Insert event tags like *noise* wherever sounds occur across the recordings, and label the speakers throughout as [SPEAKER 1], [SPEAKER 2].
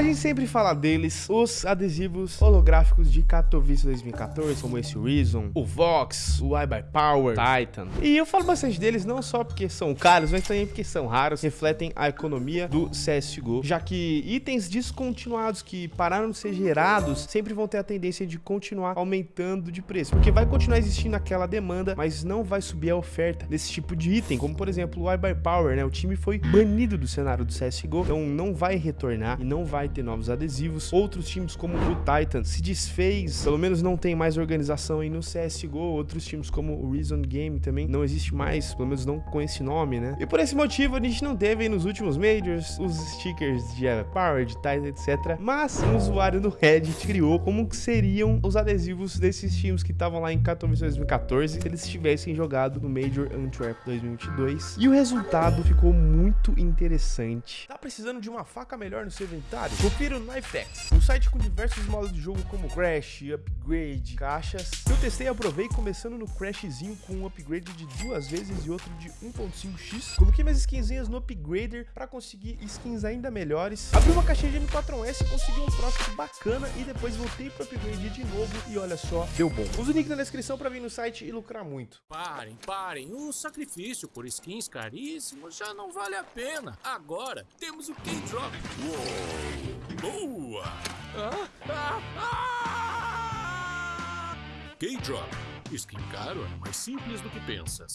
[SPEAKER 1] A gente sempre fala deles, os adesivos holográficos de Katowice 2014, como esse Reason, o Vox, o iBuyPower, Titan. E eu falo bastante deles não só porque são caros, mas também porque são raros, refletem a economia do CSGO, já que itens descontinuados que pararam de ser gerados sempre vão ter a tendência de continuar aumentando de preço, porque vai continuar existindo aquela demanda, mas não vai subir a oferta desse tipo de item, como por exemplo o iBuyPower, né? O time foi banido do cenário do CSGO, então não vai retornar e não vai ter novos adesivos. Outros times como o Titan se desfez, pelo menos não tem mais organização aí no CSGO. Outros times como o Reason Game também não existe mais, pelo menos não com esse nome, né? E por esse motivo a gente não teve aí nos últimos Majors os stickers de Power, de Titan, etc. Mas um usuário no Reddit criou como que seriam os adesivos desses times que estavam lá em Katowice 2014 se eles tivessem jogado no Major Antwerp 2022. E o resultado ficou muito interessante. Tá precisando de uma faca melhor no seu inventário? Confira o Knifex, um site com diversos modos de jogo como Crash, Upgrade, caixas. Eu testei e aprovei começando no Crashzinho com um upgrade de duas vezes e outro de 1.5x. Coloquei minhas skinzinhas no Upgrader para conseguir skins ainda melhores. Abri uma caixinha de M4S, consegui um Profit bacana e depois voltei pro Upgrade de novo e olha só, deu bom. Usa o link na descrição para vir no site e lucrar muito.
[SPEAKER 2] Parem, parem, o sacrifício por skins caríssimos já não vale a pena. Agora temos o K-Drop. Boa! Ah, ah, ah! K-Drop. Skin caro é mais simples do que pensas.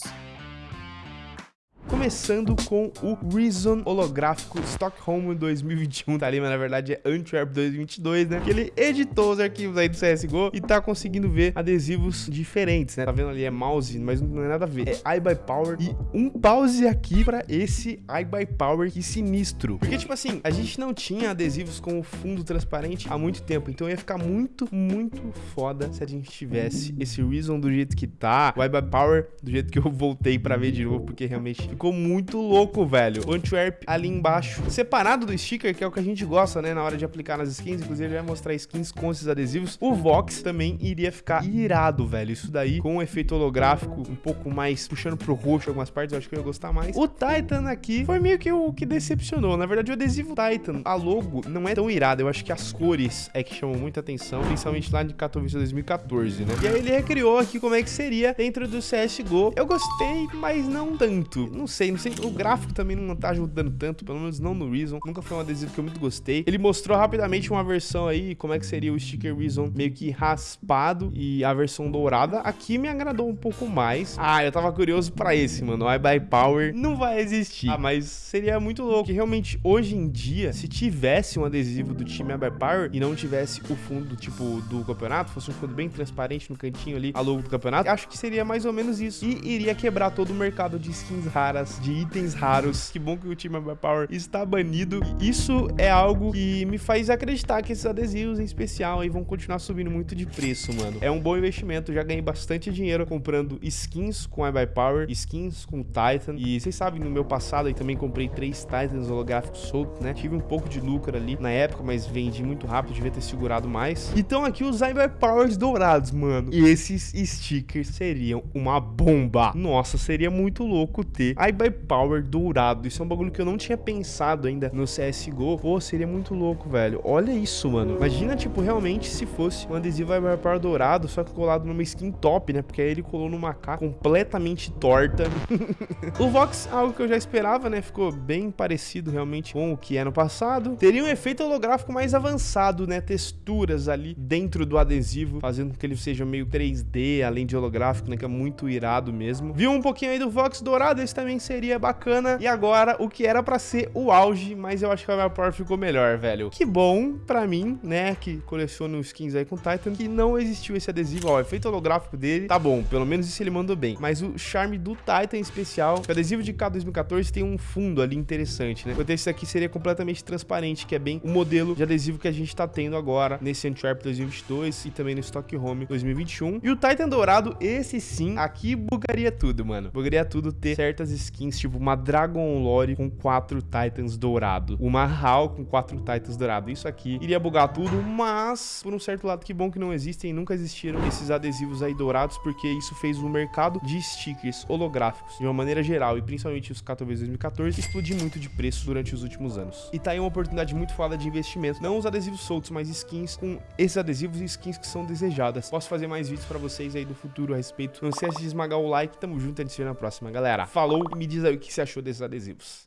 [SPEAKER 1] Começando com o Reason holográfico Stockholm 2021, tá ali, mas na verdade é Antwerp 2022, né? Que ele editou os arquivos aí do CSGO e tá conseguindo ver adesivos diferentes, né? Tá vendo ali, é mouse, mas não é nada a ver. É iBuyPower e um pause aqui pra esse iBuyPower, que sinistro. Porque, tipo assim, a gente não tinha adesivos com o fundo transparente há muito tempo, então ia ficar muito, muito foda se a gente tivesse esse Reason do jeito que tá, o iBuyPower do jeito que eu voltei pra ver de novo, porque realmente ficou muito louco, velho. Antwerp ali embaixo, separado do sticker, que é o que a gente gosta, né, na hora de aplicar nas skins. Inclusive, ele vai mostrar skins com esses adesivos. O Vox também iria ficar irado, velho. Isso daí, com um efeito holográfico um pouco mais puxando pro roxo algumas partes, eu acho que eu ia gostar mais. O Titan aqui foi meio que o que decepcionou. Na verdade, o adesivo Titan, a logo, não é tão irado. Eu acho que as cores é que chamam muita atenção, principalmente lá de Katowice 2014, né? E aí ele recriou aqui como é que seria dentro do CSGO. Eu gostei, mas não tanto. Não não sei, não sei. O gráfico também não tá ajudando tanto, pelo menos não no Reason. Nunca foi um adesivo que eu muito gostei. Ele mostrou rapidamente uma versão aí, como é que seria o sticker Reason meio que raspado e a versão dourada. Aqui me agradou um pouco mais. Ah, eu tava curioso pra esse, mano. O iBuyPower não vai existir. Ah, mas seria muito louco. Que realmente, hoje em dia, se tivesse um adesivo do time iBuyPower e não tivesse o fundo, tipo, do campeonato, fosse um fundo bem transparente no cantinho ali, a logo do campeonato, acho que seria mais ou menos isso. E iria quebrar todo o mercado de skins raras de itens raros. Que bom que o time Power está banido. Isso é algo que me faz acreditar que esses adesivos em especial aí vão continuar subindo muito de preço, mano. É um bom investimento. Já ganhei bastante dinheiro comprando skins com Power, skins com Titan. E vocês sabem, no meu passado aí também comprei três Titans holográficos soltos, né? Tive um pouco de lucro ali na época, mas vendi muito rápido, devia ter segurado mais. Então aqui os Powers dourados, mano. E esses stickers seriam uma bomba. Nossa, seria muito louco ter iBuyPower dourado. Isso é um bagulho que eu não tinha pensado ainda no CSGO. Pô, seria muito louco, velho. Olha isso, mano. Imagina, tipo, realmente se fosse um adesivo iBuyPower dourado, só que colado numa skin top, né? Porque aí ele colou numa K completamente torta. *laughs* o Vox, algo que eu já esperava, né? Ficou bem parecido realmente com o que é no passado. Teria um efeito holográfico mais avançado, né? Texturas ali dentro do adesivo, fazendo com que ele seja meio 3D, além de holográfico, né? Que é muito irado mesmo. Viu um pouquinho aí do Vox dourado? Esse também seria bacana. E agora, o que era pra ser o auge, mas eu acho que a Power ficou melhor, velho. Que bom pra mim, né, que coleciono skins aí com Titan, que não existiu esse adesivo. Ó, o efeito holográfico dele tá bom, pelo menos isso ele mandou bem. Mas o charme do Titan especial, o adesivo de K 2014 tem um fundo ali interessante, né? Enquanto esse aqui seria completamente transparente, que é bem o modelo de adesivo que a gente tá tendo agora nesse Antwerp 2022 e também no Stockholm 2021. E o Titan dourado, esse sim, aqui bugaria tudo, mano. Bugaria tudo ter certas skins skins, tipo uma Dragon Lore com quatro Titans dourado, uma HAL com quatro Titans dourado. Isso aqui iria bugar tudo, mas por um certo lado que bom que não existem, nunca existiram esses adesivos aí dourados, porque isso fez o mercado de stickers holográficos, de uma maneira geral, e principalmente os KTVs 2014, explodir muito de preço durante os últimos anos. E tá aí uma oportunidade muito foda de investimento, não os adesivos soltos, mas skins com esses adesivos e skins que são desejadas. Posso fazer mais vídeos pra vocês aí do futuro a respeito. Não esquece de esmagar o like, tamo junto, a gente se vê na próxima, galera. Falou me diz aí o que você achou desses adesivos.